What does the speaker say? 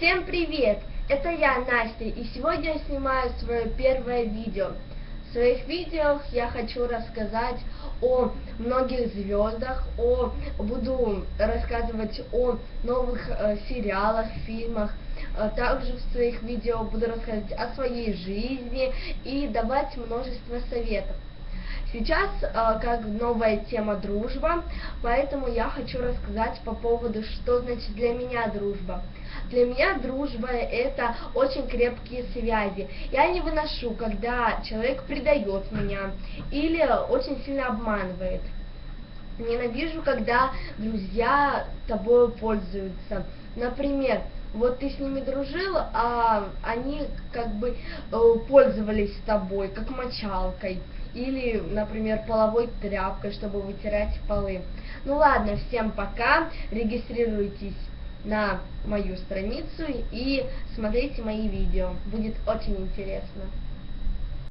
Всем привет! Это я, Настя, и сегодня я снимаю свое первое видео. В своих видео я хочу рассказать о многих звездах, о, буду рассказывать о новых э, сериалах, фильмах. Э, также в своих видео буду рассказывать о своей жизни и давать множество советов. Сейчас э, как новая тема дружба, поэтому я хочу рассказать по поводу, что значит для меня дружба. Для меня дружба это очень крепкие связи. Я не выношу, когда человек предает меня или очень сильно обманывает. Ненавижу, когда друзья тобой пользуются. Например, вот ты с ними дружил, а они как бы э, пользовались тобой, как мочалкой. Или, например, половой тряпкой, чтобы вытирать полы. Ну ладно, всем пока. Регистрируйтесь на мою страницу и смотрите мои видео. Будет очень интересно.